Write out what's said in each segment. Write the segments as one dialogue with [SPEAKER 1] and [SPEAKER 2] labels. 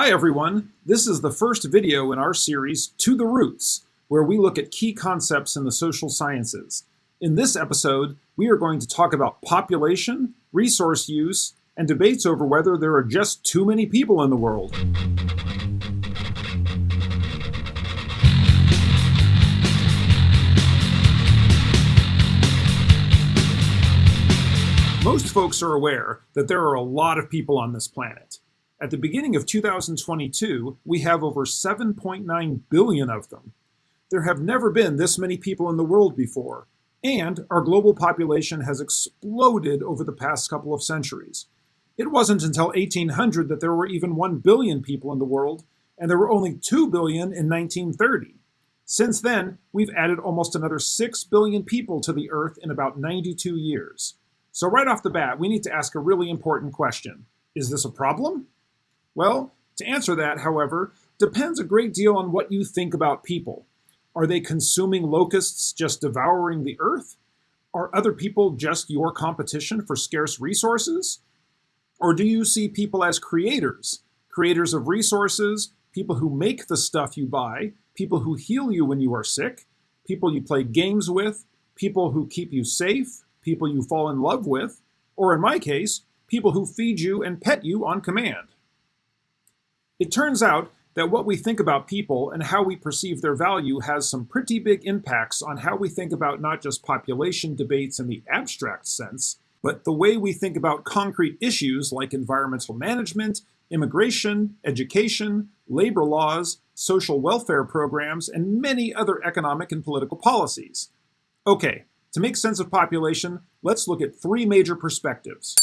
[SPEAKER 1] Hi everyone, this is the first video in our series, To the Roots, where we look at key concepts in the social sciences. In this episode, we are going to talk about population, resource use, and debates over whether there are just too many people in the world. Most folks are aware that there are a lot of people on this planet. At the beginning of 2022, we have over 7.9 billion of them. There have never been this many people in the world before, and our global population has exploded over the past couple of centuries. It wasn't until 1800 that there were even 1 billion people in the world, and there were only 2 billion in 1930. Since then, we've added almost another 6 billion people to the Earth in about 92 years. So right off the bat, we need to ask a really important question. Is this a problem? Well, to answer that, however, depends a great deal on what you think about people. Are they consuming locusts just devouring the earth? Are other people just your competition for scarce resources? Or do you see people as creators, creators of resources, people who make the stuff you buy, people who heal you when you are sick, people you play games with, people who keep you safe, people you fall in love with, or in my case, people who feed you and pet you on command. It turns out that what we think about people and how we perceive their value has some pretty big impacts on how we think about not just population debates in the abstract sense, but the way we think about concrete issues like environmental management, immigration, education, labor laws, social welfare programs, and many other economic and political policies. Okay, to make sense of population, let's look at three major perspectives.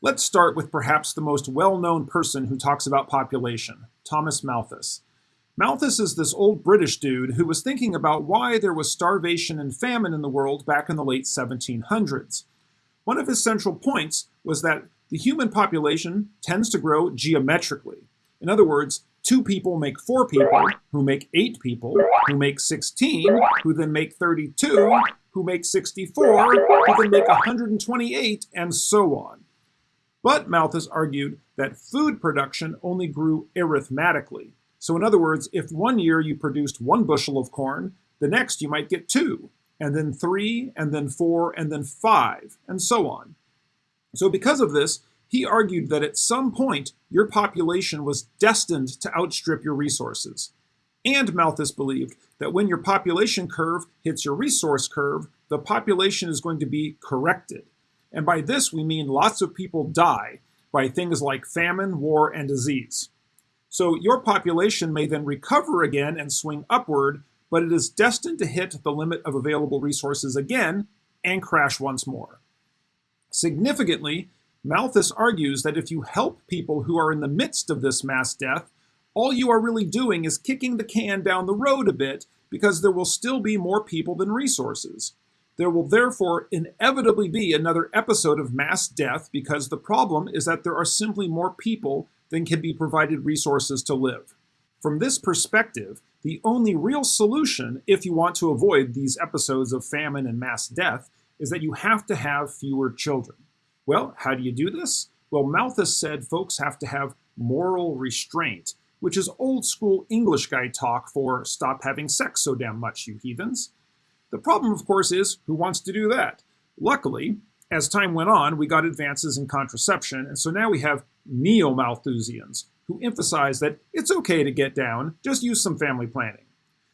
[SPEAKER 1] Let's start with perhaps the most well-known person who talks about population, Thomas Malthus. Malthus is this old British dude who was thinking about why there was starvation and famine in the world back in the late 1700s. One of his central points was that the human population tends to grow geometrically. In other words, Two people make four people, who make eight people, who make 16, who then make 32, who make 64, who then make 128, and so on. But Malthus argued that food production only grew arithmetically. So in other words, if one year you produced one bushel of corn, the next you might get two, and then three, and then four, and then five, and so on. So because of this, he argued that at some point, your population was destined to outstrip your resources. And Malthus believed that when your population curve hits your resource curve, the population is going to be corrected. And by this, we mean lots of people die by things like famine, war, and disease. So your population may then recover again and swing upward, but it is destined to hit the limit of available resources again and crash once more. Significantly, Malthus argues that if you help people who are in the midst of this mass death, all you are really doing is kicking the can down the road a bit because there will still be more people than resources. There will therefore inevitably be another episode of mass death because the problem is that there are simply more people than can be provided resources to live. From this perspective, the only real solution, if you want to avoid these episodes of famine and mass death, is that you have to have fewer children. Well, how do you do this? Well, Malthus said folks have to have moral restraint, which is old school English guy talk for stop having sex so damn much, you heathens. The problem, of course, is who wants to do that? Luckily, as time went on, we got advances in contraception, and so now we have neo-Malthusians who emphasize that it's okay to get down, just use some family planning.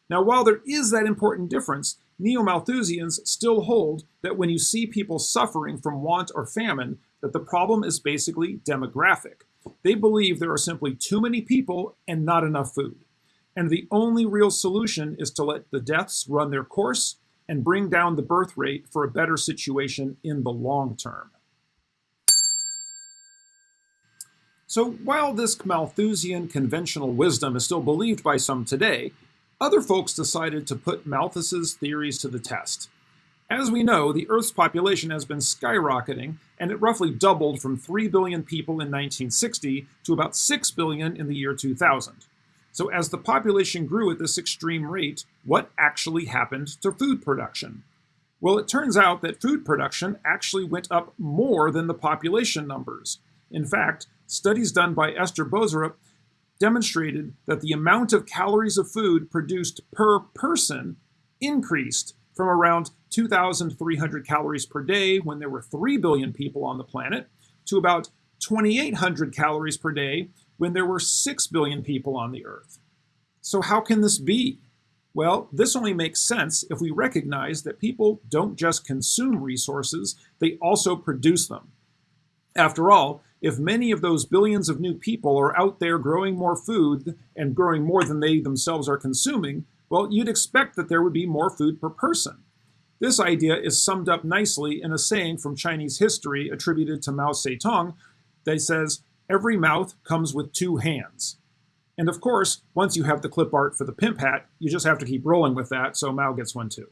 [SPEAKER 1] Now, while there is that important difference, Neo-Malthusians still hold that when you see people suffering from want or famine, that the problem is basically demographic. They believe there are simply too many people and not enough food. And the only real solution is to let the deaths run their course and bring down the birth rate for a better situation in the long term. So while this Malthusian conventional wisdom is still believed by some today, other folks decided to put Malthus's theories to the test. As we know, the Earth's population has been skyrocketing, and it roughly doubled from 3 billion people in 1960 to about 6 billion in the year 2000. So as the population grew at this extreme rate, what actually happened to food production? Well, it turns out that food production actually went up more than the population numbers. In fact, studies done by Esther Boserup demonstrated that the amount of calories of food produced per person increased from around 2,300 calories per day when there were 3 billion people on the planet to about 2,800 calories per day when there were 6 billion people on the Earth. So, how can this be? Well, this only makes sense if we recognize that people don't just consume resources, they also produce them. After all, if many of those billions of new people are out there growing more food and growing more than they themselves are consuming, well, you'd expect that there would be more food per person. This idea is summed up nicely in a saying from Chinese history attributed to Mao Zedong that says, Every mouth comes with two hands. And of course, once you have the clip art for the pimp hat, you just have to keep rolling with that, so Mao gets one too.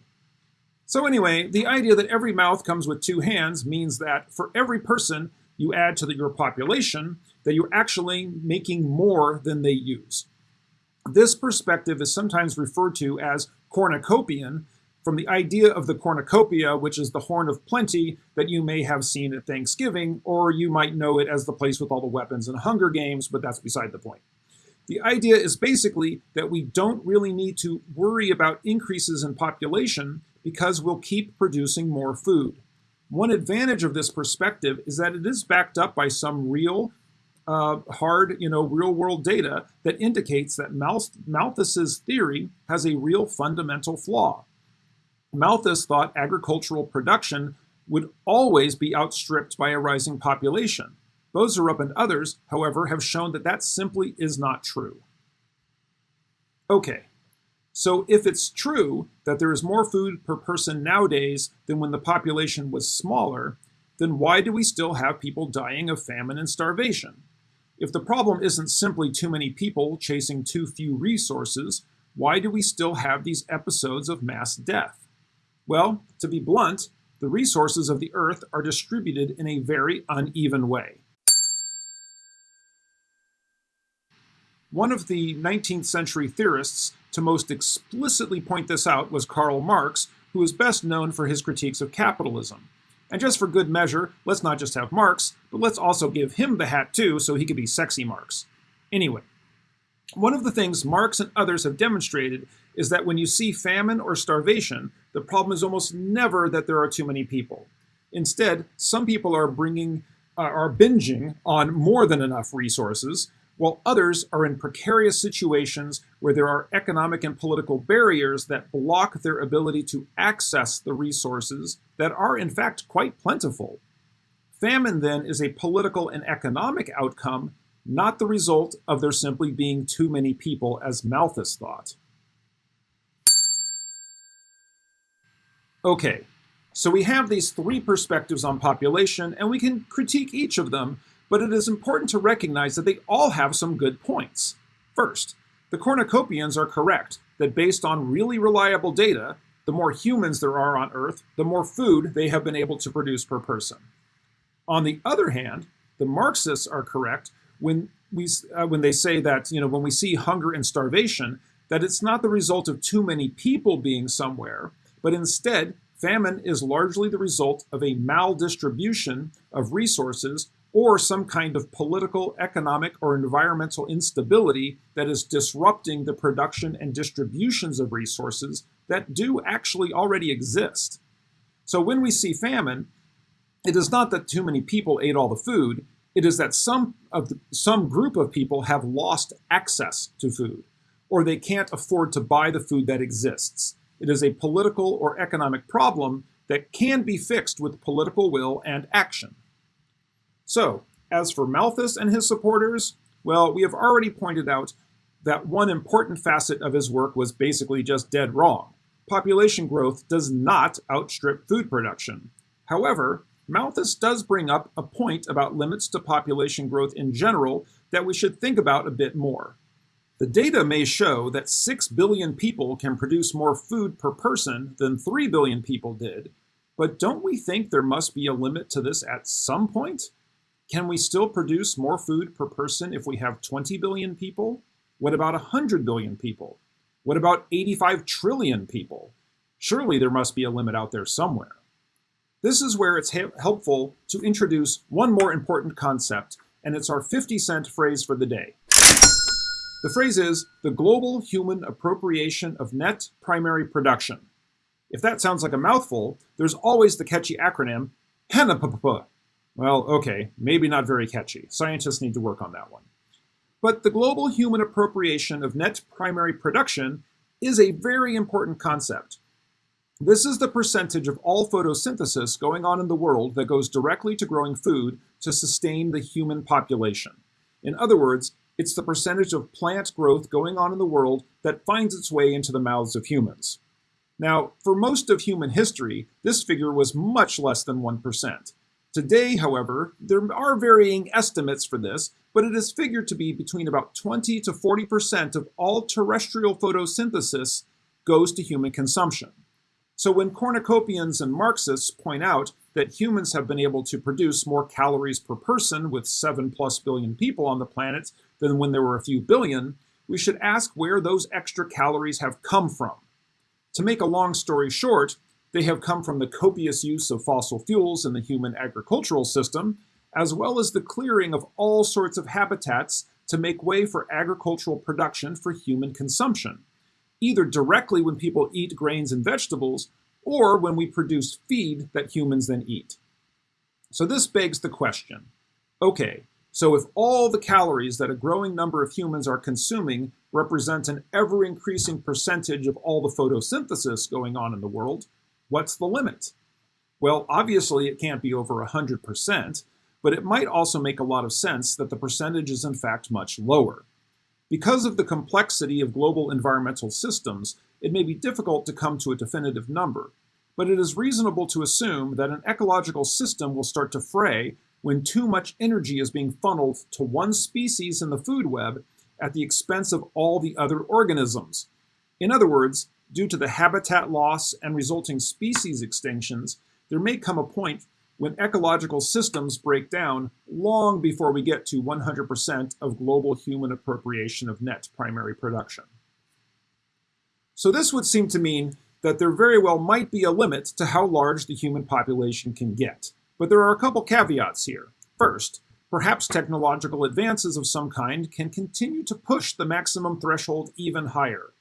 [SPEAKER 1] So anyway, the idea that every mouth comes with two hands means that for every person you add to the, your population, that you're actually making more than they use. This perspective is sometimes referred to as cornucopian, from the idea of the cornucopia, which is the horn of plenty that you may have seen at Thanksgiving, or you might know it as the place with all the weapons and Hunger Games, but that's beside the point. The idea is basically that we don't really need to worry about increases in population because we'll keep producing more food. One advantage of this perspective is that it is backed up by some real, uh, hard, you know, real world data that indicates that Malthus's theory has a real fundamental flaw. Malthus thought agricultural production would always be outstripped by a rising population. Boserup and others, however, have shown that that simply is not true. Okay, so if it's true that there is more food per person nowadays than when the population was smaller, then why do we still have people dying of famine and starvation? If the problem isn't simply too many people chasing too few resources, why do we still have these episodes of mass death? Well, to be blunt, the resources of the Earth are distributed in a very uneven way. One of the 19th century theorists to most explicitly point this out was Karl Marx, who is best known for his critiques of capitalism. And just for good measure, let's not just have Marx, but let's also give him the hat too so he could be sexy Marx. Anyway, one of the things Marx and others have demonstrated is that when you see famine or starvation, the problem is almost never that there are too many people. Instead, some people are bringing uh, are binging on more than enough resources, while others are in precarious situations where there are economic and political barriers that block their ability to access the resources that are in fact quite plentiful. Famine then is a political and economic outcome, not the result of there simply being too many people as Malthus thought. Okay, so we have these three perspectives on population and we can critique each of them, but it is important to recognize that they all have some good points. First, the cornucopians are correct that based on really reliable data, the more humans there are on Earth, the more food they have been able to produce per person. On the other hand, the Marxists are correct when we uh, when they say that you know when we see hunger and starvation that it's not the result of too many people being somewhere, but instead famine is largely the result of a maldistribution of resources or some kind of political, economic, or environmental instability that is disrupting the production and distributions of resources that do actually already exist. So when we see famine, it is not that too many people ate all the food, it is that some of the, some group of people have lost access to food or they can't afford to buy the food that exists. It is a political or economic problem that can be fixed with political will and action. So, as for Malthus and his supporters, well, we have already pointed out that one important facet of his work was basically just dead wrong. Population growth does not outstrip food production. However, Malthus does bring up a point about limits to population growth in general that we should think about a bit more. The data may show that 6 billion people can produce more food per person than 3 billion people did, but don't we think there must be a limit to this at some point? Can we still produce more food per person if we have 20 billion people? What about 100 billion people? What about 85 trillion people? Surely there must be a limit out there somewhere. This is where it's helpful to introduce one more important concept, and it's our 50 cent phrase for the day. The phrase is the global human appropriation of net primary production. If that sounds like a mouthful, there's always the catchy acronym HANAPPP. Well, okay, maybe not very catchy. Scientists need to work on that one. But the global human appropriation of net primary production is a very important concept. This is the percentage of all photosynthesis going on in the world that goes directly to growing food to sustain the human population. In other words, it's the percentage of plant growth going on in the world that finds its way into the mouths of humans. Now, for most of human history, this figure was much less than 1%. Today, however, there are varying estimates for this, but it is figured to be between about 20 to 40% of all terrestrial photosynthesis goes to human consumption. So when cornucopians and Marxists point out that humans have been able to produce more calories per person with 7 plus billion people on the planet than when there were a few billion, we should ask where those extra calories have come from. To make a long story short, they have come from the copious use of fossil fuels in the human agricultural system, as well as the clearing of all sorts of habitats to make way for agricultural production for human consumption, either directly when people eat grains and vegetables, or when we produce feed that humans then eat. So this begs the question, okay, so if all the calories that a growing number of humans are consuming represent an ever-increasing percentage of all the photosynthesis going on in the world, what's the limit? Well, obviously it can't be over 100%, but it might also make a lot of sense that the percentage is in fact much lower. Because of the complexity of global environmental systems, it may be difficult to come to a definitive number, but it is reasonable to assume that an ecological system will start to fray when too much energy is being funneled to one species in the food web at the expense of all the other organisms. In other words, due to the habitat loss and resulting species extinctions, there may come a point when ecological systems break down long before we get to 100% of global human appropriation of net primary production. So this would seem to mean that there very well might be a limit to how large the human population can get. But there are a couple caveats here. First, perhaps technological advances of some kind can continue to push the maximum threshold even higher.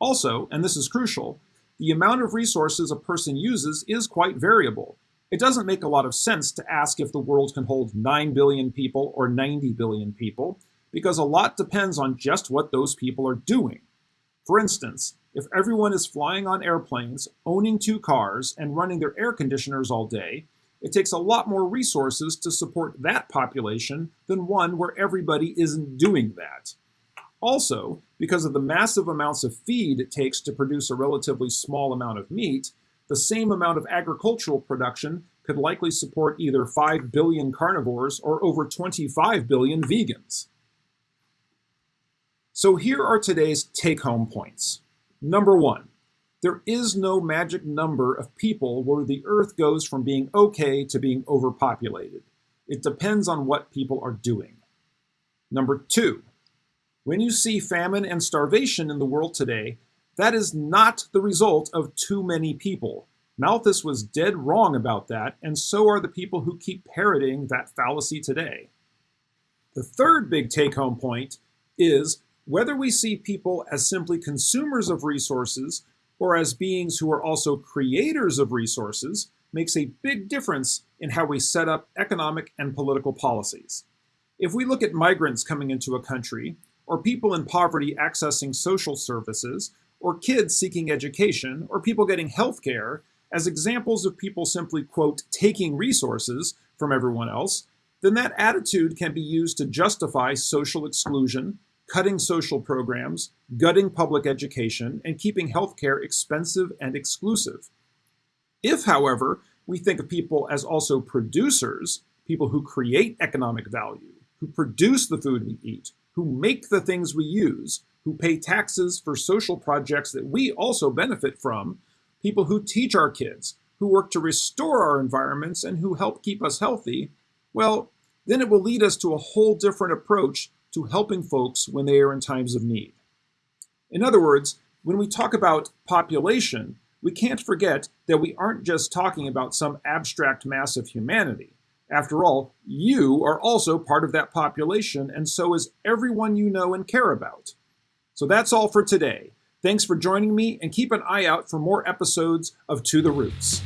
[SPEAKER 1] Also, and this is crucial, the amount of resources a person uses is quite variable, it doesn't make a lot of sense to ask if the world can hold 9 billion people or 90 billion people, because a lot depends on just what those people are doing. For instance, if everyone is flying on airplanes, owning two cars, and running their air conditioners all day, it takes a lot more resources to support that population than one where everybody isn't doing that. Also, because of the massive amounts of feed it takes to produce a relatively small amount of meat, the same amount of agricultural production could likely support either 5 billion carnivores or over 25 billion vegans. So here are today's take-home points. Number one, there is no magic number of people where the Earth goes from being okay to being overpopulated. It depends on what people are doing. Number two, when you see famine and starvation in the world today, that is not the result of too many people. Malthus was dead wrong about that, and so are the people who keep parroting that fallacy today. The third big take-home point is whether we see people as simply consumers of resources or as beings who are also creators of resources makes a big difference in how we set up economic and political policies. If we look at migrants coming into a country, or people in poverty accessing social services, or kids seeking education, or people getting health care as examples of people simply, quote, taking resources from everyone else, then that attitude can be used to justify social exclusion, cutting social programs, gutting public education, and keeping healthcare expensive and exclusive. If, however, we think of people as also producers, people who create economic value, who produce the food we eat, who make the things we use, who pay taxes for social projects that we also benefit from, people who teach our kids, who work to restore our environments, and who help keep us healthy, well, then it will lead us to a whole different approach to helping folks when they are in times of need. In other words, when we talk about population, we can't forget that we aren't just talking about some abstract mass of humanity. After all, you are also part of that population, and so is everyone you know and care about. So that's all for today. Thanks for joining me, and keep an eye out for more episodes of To the Roots.